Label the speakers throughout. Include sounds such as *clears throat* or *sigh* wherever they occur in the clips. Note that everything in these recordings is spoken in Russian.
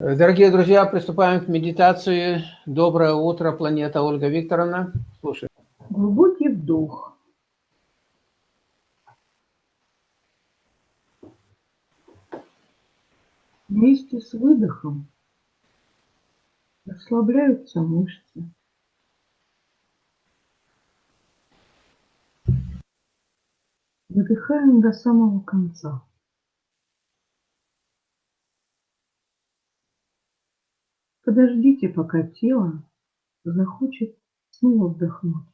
Speaker 1: Дорогие друзья, приступаем к медитации. Доброе утро, планета Ольга Викторовна. Слушай.
Speaker 2: Глубокий вдох. Вместе с выдохом расслабляются мышцы. Выдыхаем до самого конца. Подождите, пока тело захочет снова вдохнуть.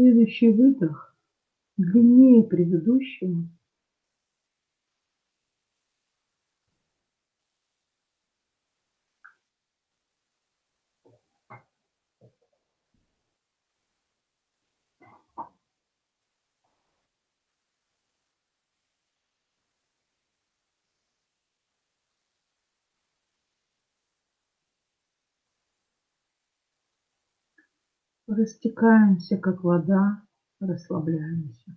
Speaker 2: Следующий выдох длиннее предыдущего. Растекаемся, как вода, расслабляемся.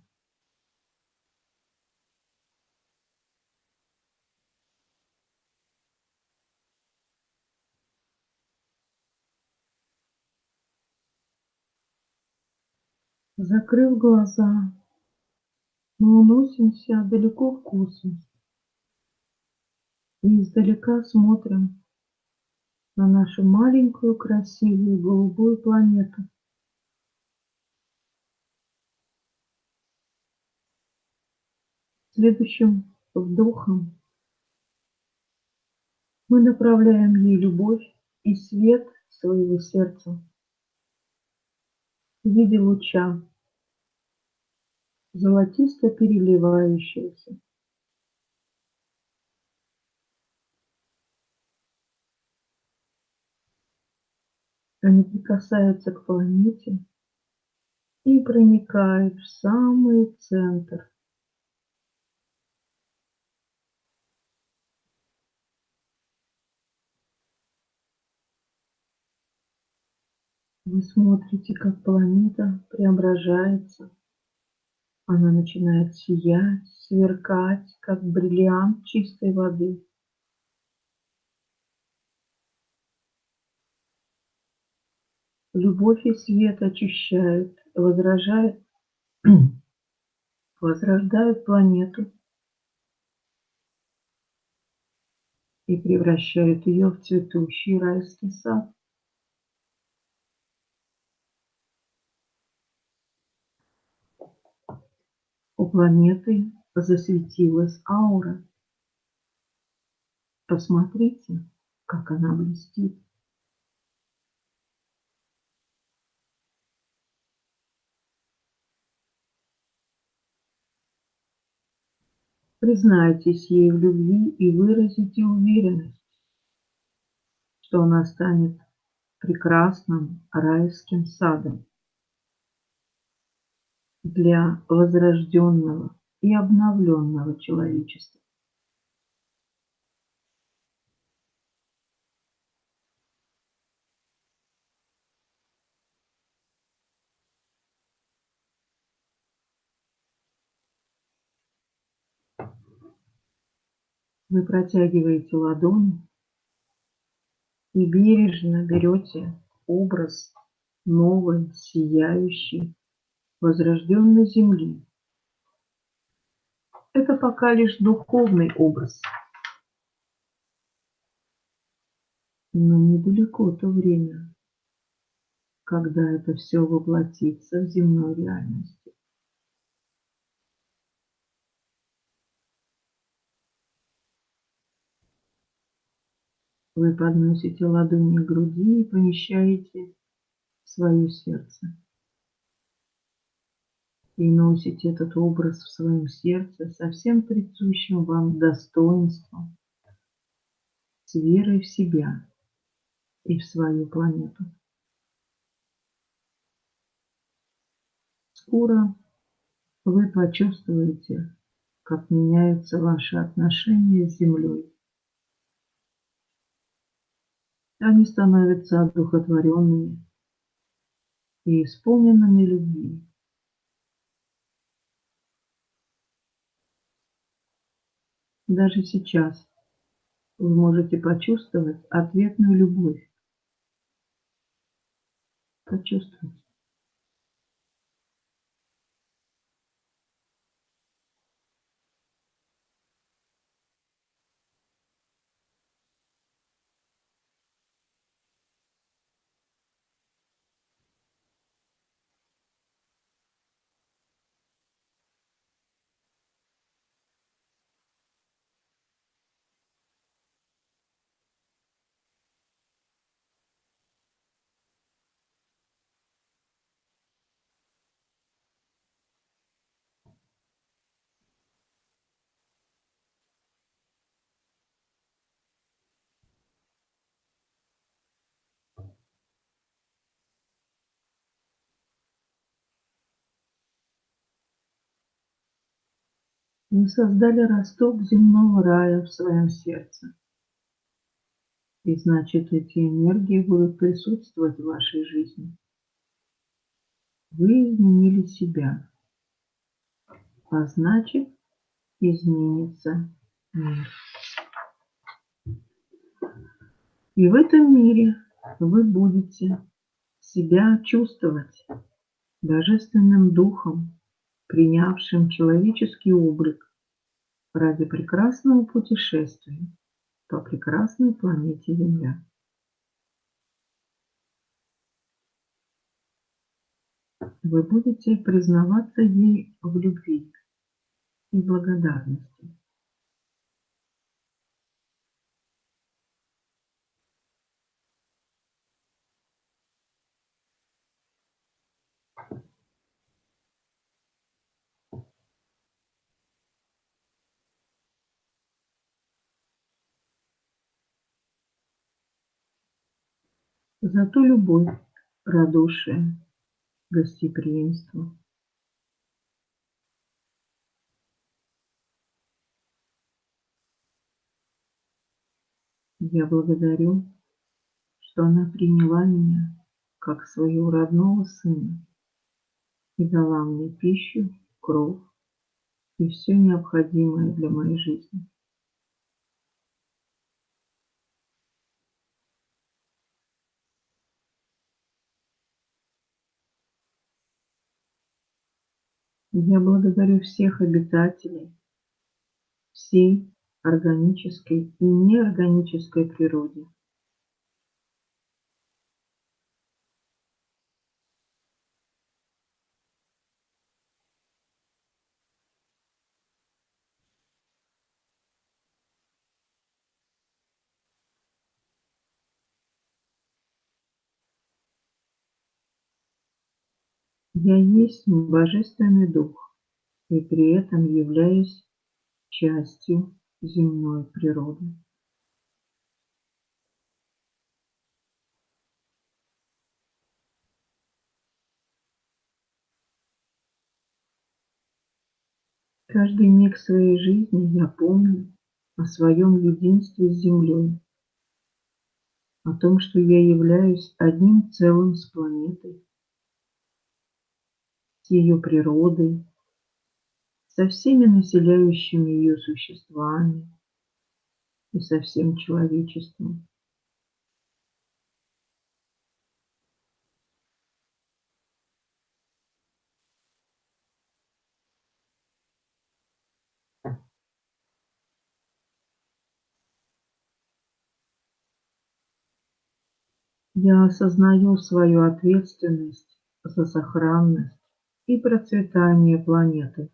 Speaker 2: Закрыв глаза, мы уносимся далеко в космос и издалека смотрим на нашу маленькую красивую голубую планету. Следующим вдохом мы направляем ей любовь и свет своего сердца в виде луча, золотисто переливающегося. Они прикасаются к планете и проникают в самый центр Вы смотрите, как планета преображается. Она начинает сиять, сверкать, как бриллиант чистой воды. Любовь и свет очищают, возражают, *clears throat* возрождают планету и превращают ее в цветущий райский сад. У планеты засветилась аура. Посмотрите, как она блестит. Признайтесь ей в любви и выразите уверенность, что она станет прекрасным райским садом для возрожденного и обновленного человечества. Вы протягиваете ладони и бережно берете образ новой, сияющей, возрожденной земли. Это пока лишь духовный образ. Но недалеко то время, когда это все воплотится в земной реальности. Вы подносите ладони к груди и помещаете в свое сердце и носите этот образ в своем сердце со всем присущим вам достоинством, с верой в себя и в свою планету. Скоро вы почувствуете, как меняются ваши отношения с Землей. Они становятся одухотворенными и исполненными любви. Даже сейчас вы можете почувствовать ответную любовь. Почувствуйте. Вы создали росток земного рая в своем сердце. И значит, эти энергии будут присутствовать в вашей жизни. Вы изменили себя, а значит, изменится мир. И в этом мире вы будете себя чувствовать божественным духом, принявшим человеческий облик ради прекрасного путешествия по прекрасной планете Земля. Вы будете признаваться ей в любви и благодарности. Зато любовь, радушие, гостеприимство. Я благодарю, что она приняла меня как своего родного сына и дала мне пищу, кровь и все необходимое для моей жизни. Я благодарю всех обитателей всей органической и неорганической природе. Я есть Божественный Дух и при этом являюсь частью земной природы. Каждый миг своей жизни я помню о своем единстве с Землей, о том, что я являюсь одним целым с планетой, с ее природой, со всеми населяющими ее существами и со всем человечеством. Я осознаю свою ответственность за сохранность и процветание планеты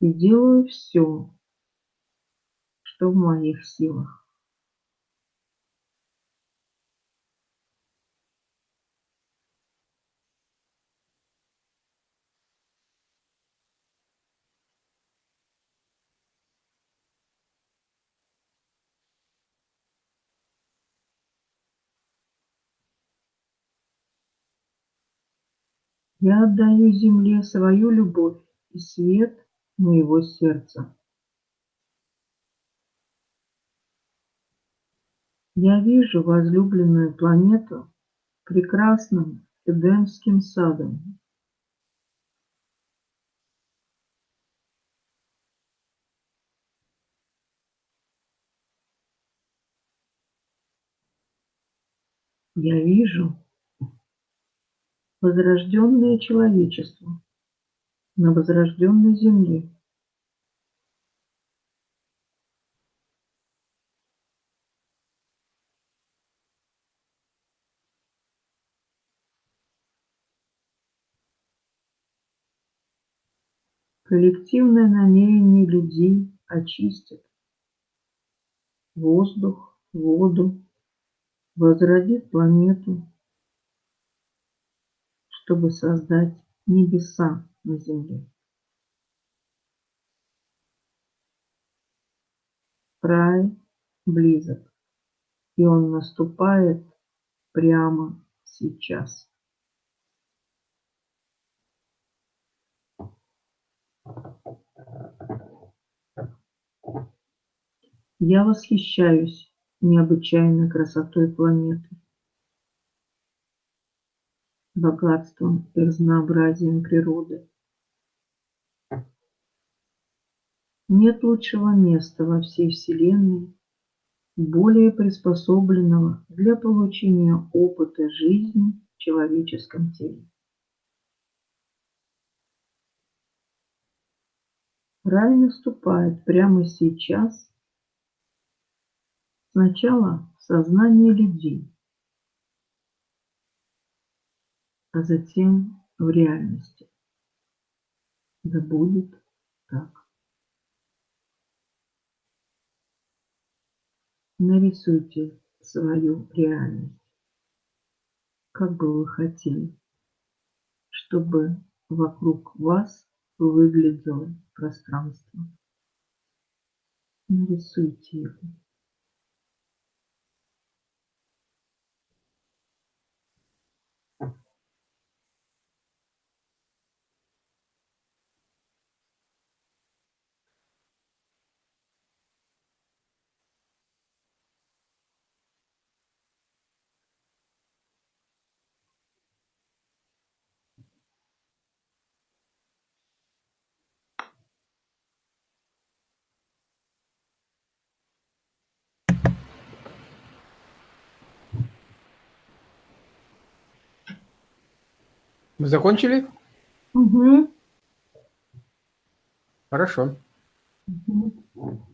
Speaker 2: и делаю все, что в моих силах. Я отдаю Земле свою любовь и свет моего сердца. Я вижу возлюбленную планету прекрасным Эдемским садом. Я вижу возрожденное человечество на возрожденной земле. Коллективное намерение людей очистит воздух, воду, возродит планету, чтобы создать небеса на земле. Рай близок, и он наступает прямо сейчас. Я восхищаюсь необычайной красотой планеты, богатством и разнообразием природы. Нет лучшего места во всей Вселенной, более приспособленного для получения опыта жизни в человеческом теле. Рай наступает прямо сейчас, сначала в сознании людей, а затем в реальности. Да будет так. Нарисуйте свою реальность, как бы вы хотели, чтобы вокруг вас выглядело пространство. Нарисуйте его.
Speaker 1: Мы закончили?
Speaker 2: Угу.
Speaker 1: Хорошо.
Speaker 2: Угу.